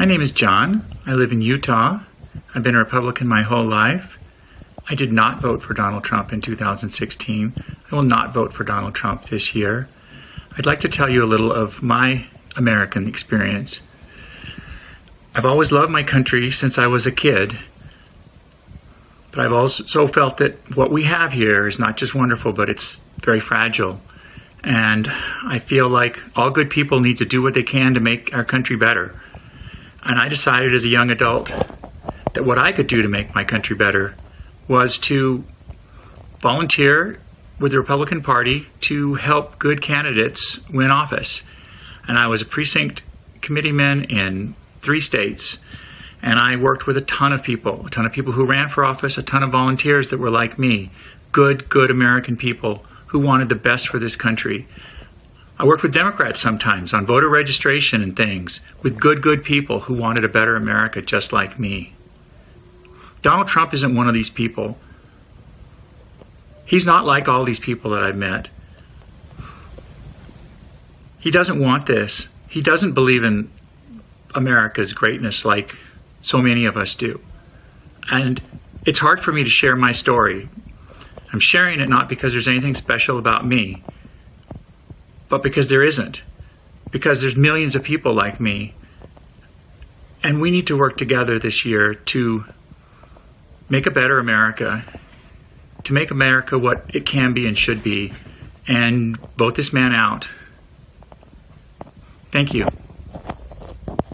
My name is John. I live in Utah. I've been a Republican my whole life. I did not vote for Donald Trump in 2016. I will not vote for Donald Trump this year. I'd like to tell you a little of my American experience. I've always loved my country since I was a kid, but I've also felt that what we have here is not just wonderful, but it's very fragile. And I feel like all good people need to do what they can to make our country better. And I decided as a young adult that what I could do to make my country better was to volunteer with the Republican Party to help good candidates win office. And I was a precinct committeeman in three states. And I worked with a ton of people, a ton of people who ran for office, a ton of volunteers that were like me, good, good American people who wanted the best for this country. I worked with Democrats sometimes on voter registration and things, with good, good people who wanted a better America just like me. Donald Trump isn't one of these people. He's not like all these people that I've met. He doesn't want this. He doesn't believe in America's greatness like so many of us do. And it's hard for me to share my story. I'm sharing it not because there's anything special about me, but because there isn't. Because there's millions of people like me. And we need to work together this year to make a better America, to make America what it can be and should be, and vote this man out. Thank you.